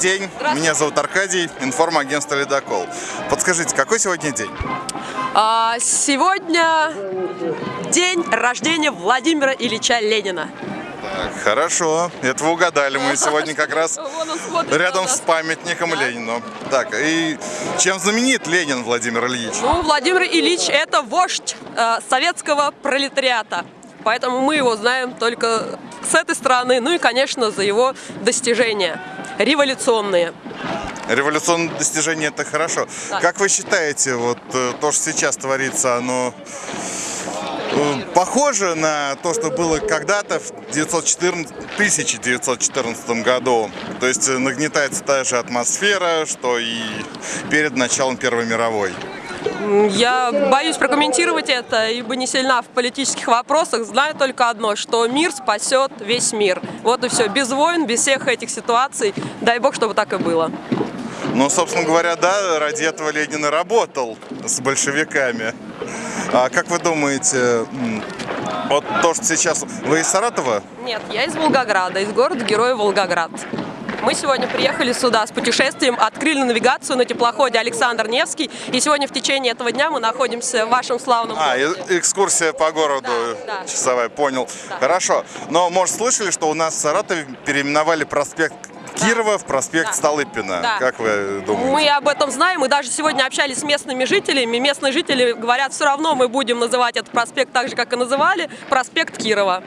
День, меня зовут Аркадий, информагентство «Ледокол». Подскажите, какой сегодня день? А, сегодня день рождения Владимира Ильича Ленина. Так, хорошо, это вы угадали, мы сегодня как раз рядом с памятником Ленину. Так, и чем знаменит Ленин Владимир Ильич? Ну, Владимир Ильич – это вождь э, советского пролетариата. Поэтому мы его знаем только с этой стороны. Ну и, конечно, за его достижения революционные. Революционные достижения это хорошо. Так. Как вы считаете, вот э, то, что сейчас творится, оно э, похоже на то, что было когда-то в 914 1914 году? То есть э, нагнетается та же атмосфера, что и перед началом Первой мировой. Я боюсь прокомментировать это, ибо не сильна в политических вопросах. Знаю только одно, что мир спасет весь мир. Вот и все. Без войн, без всех этих ситуаций. Дай бог, чтобы так и было. Ну, собственно говоря, да, ради этого Ленин и работал с большевиками. А как вы думаете, вот то, что сейчас... Вы из Саратова? Нет, я из Волгограда, из города Героя Волгоград. Мы сегодня приехали сюда с путешествием, открыли навигацию на теплоходе Александр Невский. И сегодня в течение этого дня мы находимся в вашем славном А, городе. экскурсия по городу Да, да. часовая, понял. Да. Хорошо. Но, может, слышали, что у нас в Саратове переименовали проспект Кирова в проспект Да. Столыпина? Да. Как вы думаете? Мы об этом знаем, мы даже сегодня общались с местными жителями. Местные жители говорят, все равно мы будем называть этот проспект так же, как и называли, проспект Кирова.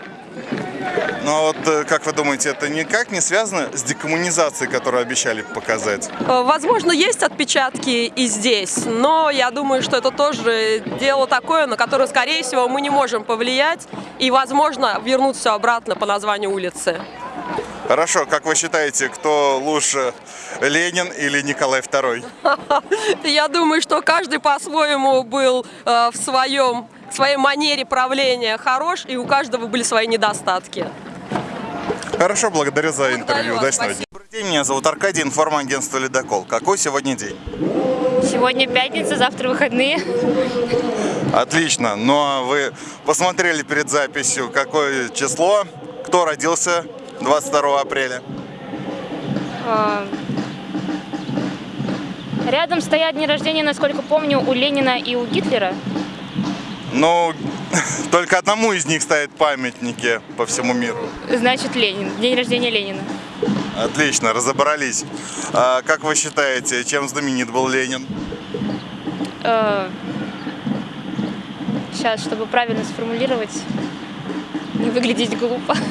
Но вот, э, как вы думаете, это никак не связано с декоммунизацией, которую обещали показать? Э, Возможно, есть отпечатки и здесь, но я думаю, что это тоже дело такое, на которое, скорее всего, мы не можем повлиять и, возможно, вернуть все обратно по названию улицы. Хорошо, как вы считаете, кто лучше, Ленин или Николай II? Я думаю, что каждый по-своему был э, в своем, в своей манере правления хорош, и у каждого были свои недостатки. Хорошо, благодарю за интервью. вас, Удачного дня. Добрый день, меня зовут Аркадий, информагентство «Ледокол». Какой сегодня день? Сегодня пятница, завтра выходные. Отлично. Ну а вы посмотрели перед записью, какое число, кто родился 22 апреля? А, Рядом стоят дни рождения, насколько помню, у Ленина и у Гитлера. Ну, только одному из них ставят памятники по всему миру. Значит, Ленин. День рождения Ленина. Отлично, разобрались. А как вы считаете, чем знаменит был Ленин? Сейчас, чтобы правильно сформулировать, не выглядеть глупо.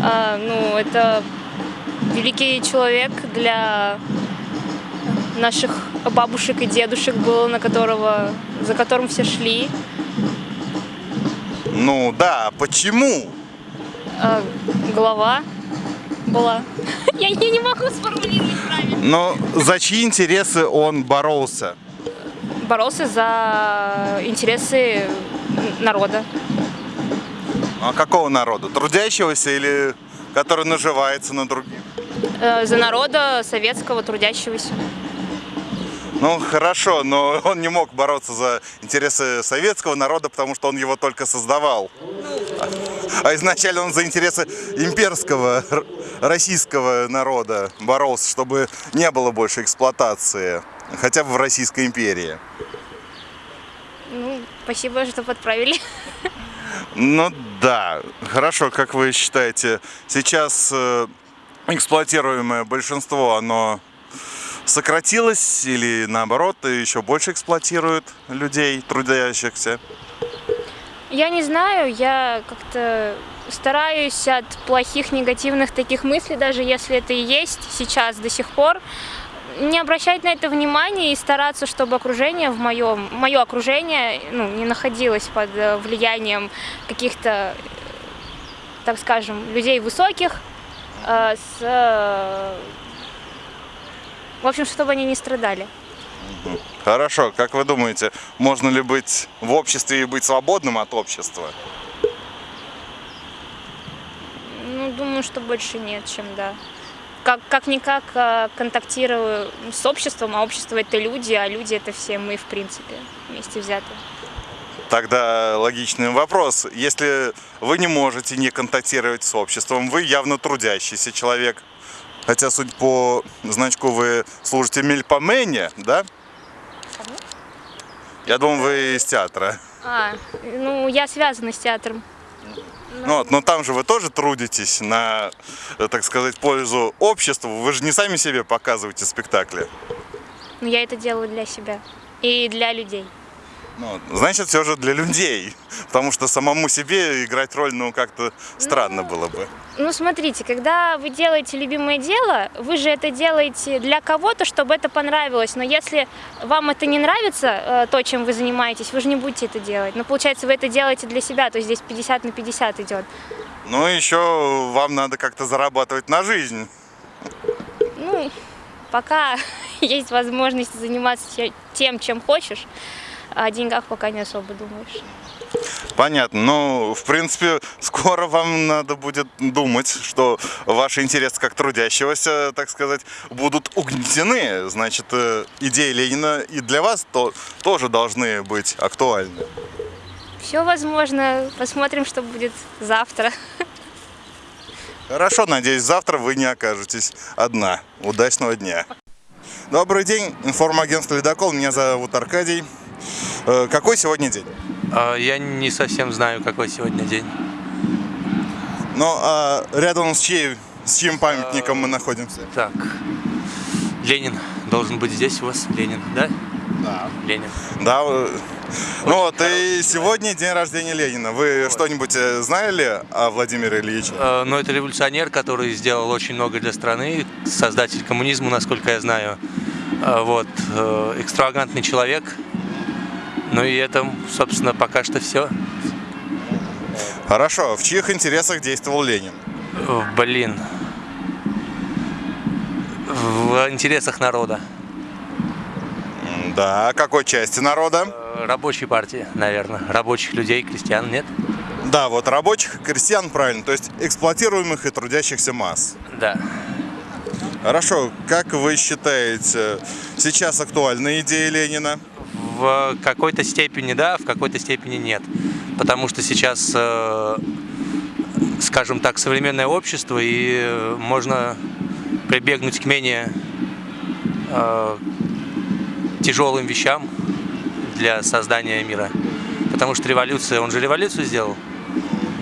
А, Ну, это великий человек для наших бабушек и дедушек был, на которого, за которым все шли. Ну да, почему? А, Голова была. Я, я не могу сформулировать правильно. Но за чьи интересы он боролся? Боролся за интересы народа. А какого народа? Трудящегося или который наживается на других? Э, За народа советского, трудящегося. Ну хорошо, но он не мог бороться за интересы советского народа, потому что он его только создавал. А изначально он за интересы имперского российского народа боролся, чтобы не было больше эксплуатации, хотя бы в Российской империи. Ну, спасибо, что подправили. Ну да, хорошо, как вы считаете, сейчас э, эксплуатируемое большинство, оно сократилось или наоборот еще больше эксплуатирует людей, трудящихся? Я не знаю, я как-то стараюсь от плохих, негативных таких мыслей, даже если это и есть сейчас до сих пор, не обращать на это внимания и стараться, чтобы окружение в моем, мое окружение ну, не находилось под э, влиянием каких-то, так скажем, людей высоких, э, с, э, в общем, чтобы они не страдали. Хорошо, как вы думаете, можно ли быть в обществе и быть свободным от общества? Ну, думаю, что больше нет, чем да. Как, как-никак э, контактирую с обществом, а общество это люди, а люди это все мы, в принципе, вместе взятые. Тогда логичный вопрос. Если вы не можете не контактировать с обществом, вы явно трудящийся человек, Хотя, судя по значку, вы служите Мельпомене, да? Я думаю, вы из театра. А, ну, я связана с театром. Ну, вот, но там же вы тоже трудитесь на, так сказать, пользу обществу. Вы же не сами себе показываете спектакли. Но я это делаю для себя и для людей. Ну, значит, все же для людей. Потому что самому себе играть роль, ну, как-то странно было бы. Ну, смотрите, когда вы делаете любимое дело, вы же это делаете для кого-то, чтобы это понравилось. Но если вам это не нравится, э, то, чем вы занимаетесь, вы же не будете это делать. Но получается, вы это делаете для себя, то есть здесь 50 на 50 идет. Ну, еще вам надо как-то зарабатывать на жизнь. Ну, пока есть возможность заниматься те- тем, чем хочешь, о деньгах пока не особо думаешь. Понятно. Ну, в принципе, скоро вам надо будет думать, что ваши интересы как трудящегося, так сказать, будут угнетены. Значит, э, идеи Ленина и для вас то, тоже должны быть актуальны. Все возможно. Посмотрим, что будет завтра. Хорошо, надеюсь, завтра вы не окажетесь одна. Удачного дня. Добрый день, информагентство «Ледокол». Меня зовут Аркадий. Э, Какой сегодня день? А, Я не совсем знаю, какой сегодня день. Ну, а рядом с, чьей, с чьим памятником мы находимся? Так, Ленин должен быть здесь у вас. Ленин, да? Да. Ленин. Да. э, Ну вот, и сегодня день рождения Ленина. Вы что-нибудь э, знали о Владимире Ильиче? Э, Но это революционер, который сделал очень много для страны, создатель коммунизма, насколько я знаю. Э, Вот, э, экстравагантный человек. Ну и это, собственно, пока что все. Хорошо. В чьих интересах действовал Ленин? Блин. В интересах народа. Да. Какой части народа? Э, Рабочей партии, наверное. Рабочих людей, крестьян, нет? Да, вот рабочих и крестьян, правильно. То есть эксплуатируемых и трудящихся масс. Да. Хорошо. Как вы считаете, сейчас актуальны идеи Ленина? В какой-то степени да, в какой-то степени нет. Потому что сейчас, э, скажем так, современное общество, и можно прибегнуть к менее э, тяжелым вещам для создания мира. Потому что революция, он же революцию сделал.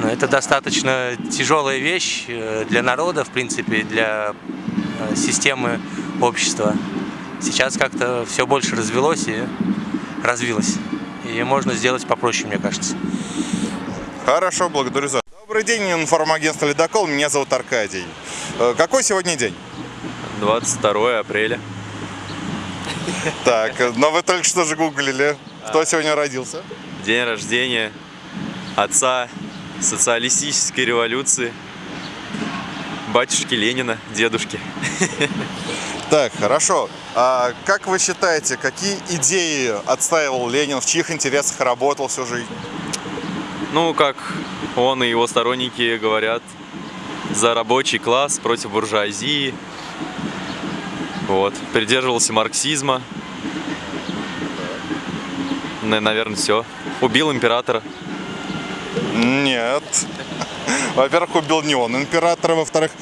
Но это достаточно тяжелая вещь э, для народа, в принципе, для системы общества. Сейчас как-то все больше развелось и развилось. И можно сделать попроще, мне кажется. Хорошо, благодарю за... Добрый день, информагентство «Ледокол». Меня зовут Аркадий. Э, Какой сегодня день? 22 апреля. Так, э, но вы только что же гуглили. Кто сегодня родился? День рождения отца социалистической революции, батюшки Ленина, дедушки. Так, хорошо. А как вы считаете, какие идеи отстаивал Ленин, в чьих интересах работал всю жизнь? Ну, как он и его сторонники говорят, за рабочий класс против буржуазии. Вот. Придерживался марксизма. Наверное, все. Убил императора. Нет. Во-первых, убил не он императора. Во-вторых,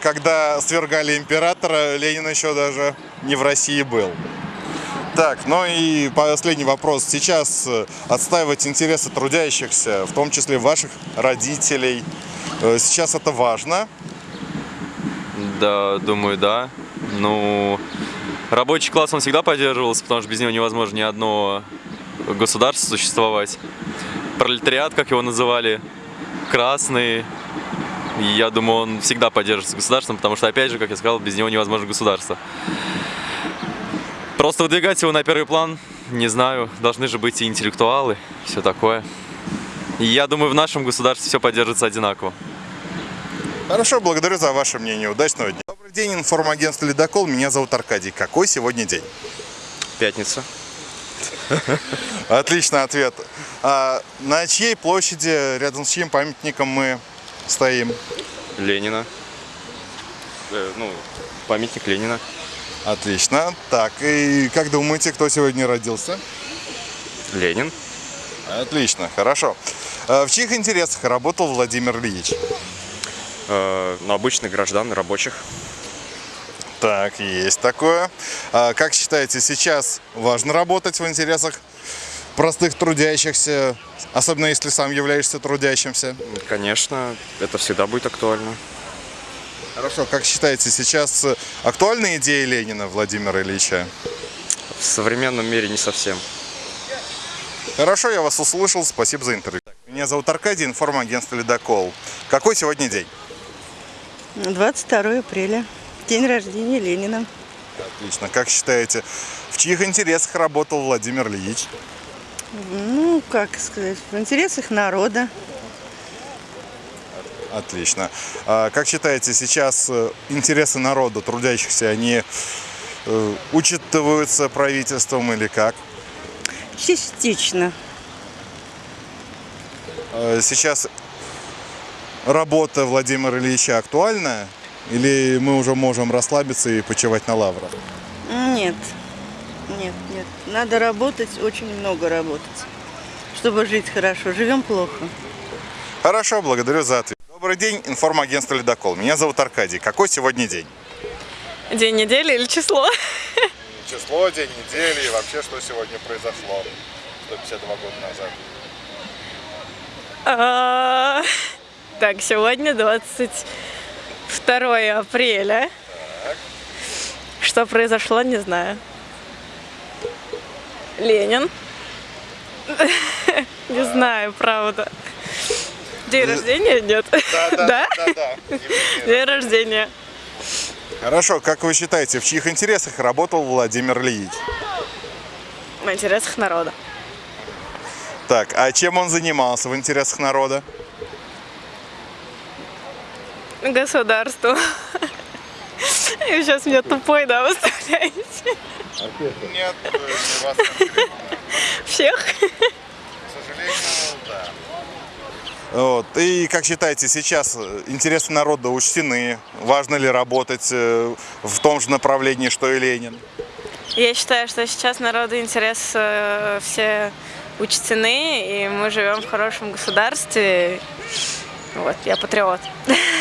когда свергали императора, Ленин еще даже не в России был. Так, ну и последний вопрос. Сейчас э, отстаивать интересы трудящихся, в том числе ваших родителей, э, сейчас это важно. Да, думаю, да. Ну, рабочий класс он всегда поддерживался, потому что без него невозможно ни одно государство существовать. Пролетариат, как его называли, красный, и я думаю, он всегда поддерживается государством, потому что, опять же, как я сказал, без него невозможно государство. Просто выдвигать его на первый план, не знаю, должны же быть и интеллектуалы, все такое. И я думаю, в нашем государстве все поддерживается одинаково. Хорошо, благодарю за ваше мнение. Удачного дня. Добрый день, информагентство «Ледокол». Меня зовут Аркадий. Какой сегодня день? Пятница. Отличный ответ. А на чьей площади, рядом с чьим памятником мы стоим? Ленина. Э, ну, памятник Ленина. Отлично. Так, и как думаете, кто сегодня родился? Ленин. Отлично, хорошо. А В чьих интересах работал Владимир Ильич? э, ну, обычных граждан, рабочих. Так, есть такое. А как считаете, сейчас важно работать в интересах простых трудящихся, особенно если сам являешься трудящимся? Конечно, это всегда будет актуально. Хорошо, как считаете, сейчас актуальна идея Ленина Владимира Ильича? В современном мире не совсем. Хорошо, я вас услышал, спасибо за интервью. Меня зовут Аркадий, информагентство «Ледокол». Какой сегодня день? 22 апреля. День рождения Ленина. Отлично. Как считаете, в чьих интересах работал Владимир Ильич? Ну, как сказать, в интересах народа. Отлично. А как считаете, сейчас э, интересы народа, трудящихся, они э, учитываются правительством или как? Частично. Э, Сейчас работа Владимира Ильича актуальна? Или мы уже можем расслабиться и почивать на лаврах? Нет. Нет, нет. Надо работать, очень много работать, чтобы жить хорошо. Живем плохо. Хорошо, благодарю за ответ. Добрый день, информагентство «Ледокол». Меня зовут Аркадий. Какой сегодня день? День недели или число? Число, день недели и вообще, что сегодня произошло 152 года назад. А, Так, сегодня 22 апреля. Что произошло, не знаю. Ленин. Не знаю, правда. День рождения нет? Да? да, да. День рождения. Хорошо, как вы считаете, в чьих интересах работал Владимир Ильич? В интересах народа. Так, а чем он занимался в интересах народа? Государству. И сейчас меня тупой, да, выставляете? Нет, не вас конкретно. Всех? К сожалению, да. Вот. И как считаете, сейчас э, интересы народа учтены? Важно ли работать э, в том же направлении, что и Ленин? Я считаю, что сейчас народу интерес э, все учтены, и мы живем в хорошем государстве. Вот, я патриот.